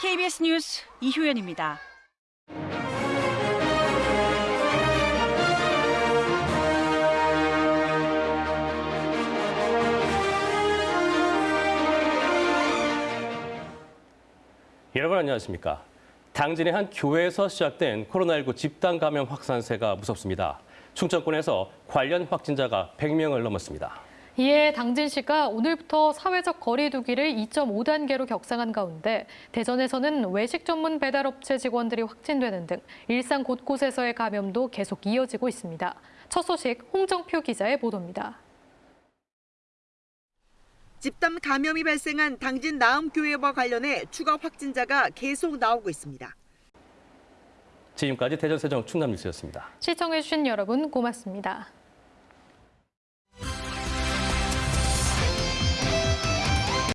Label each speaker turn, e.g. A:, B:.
A: KBS 뉴스 이효연입니다.
B: 여러분 안녕하십니까? 당진의 한 교회에서 시작된 코로나19 집단 감염 확산세가 무섭습니다. 충청권에서 관련 확진자가 100명을 넘었습니다.
C: 이에 당진 시가 오늘부터 사회적 거리 두기를 2.5단계로 격상한 가운데 대전에서는 외식 전문 배달업체 직원들이 확진되는 등 일상 곳곳에서의 감염도 계속 이어지고 있습니다. 첫 소식 홍정표 기자의 보도입니다.
D: 집단 감염이 발생한 당진 나음교회와 관련해 추가 확진자가 계속 나오고 있습니다.
B: 지금까지 대전 세종 충남 뉴스였습니다.
C: 시청해주신 여러분 고맙습니다.